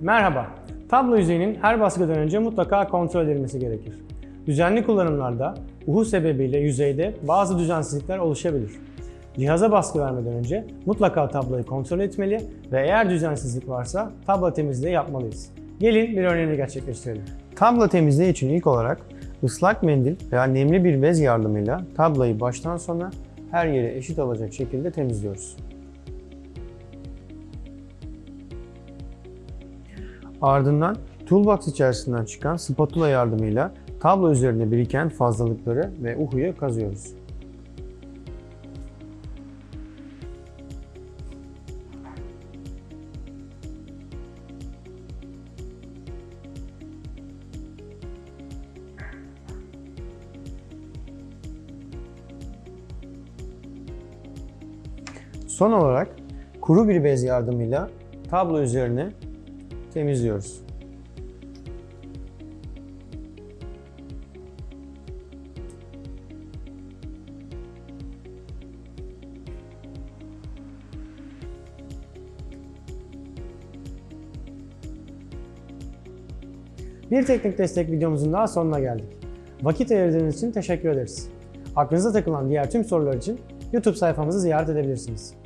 Merhaba. Tablo yüzeyinin her baskıdan önce mutlaka kontrol edilmesi gerekir. Düzenli kullanımlarda uhu sebebiyle yüzeyde bazı düzensizlikler oluşabilir. Cihaza baskı vermeden önce mutlaka tabloyu kontrol etmeli ve eğer düzensizlik varsa tablo temizliği yapmalıyız. Gelin bir örneğini gerçekleştirelim. Tablo temizliği için ilk olarak ıslak mendil veya nemli bir bez yardımıyla tablayı baştan sona her yere eşit olacak şekilde temizliyoruz. Ardından toolbox içerisinden çıkan spatula yardımıyla tablo üzerinde biriken fazlalıkları ve uhuyu kazıyoruz. Son olarak kuru bir bez yardımıyla tablo üzerine temizliyoruz. Bir teknik destek videomuzun daha sonuna geldik. Vakit ayırdığınız için teşekkür ederiz. Aklınıza takılan diğer tüm sorular için YouTube sayfamızı ziyaret edebilirsiniz.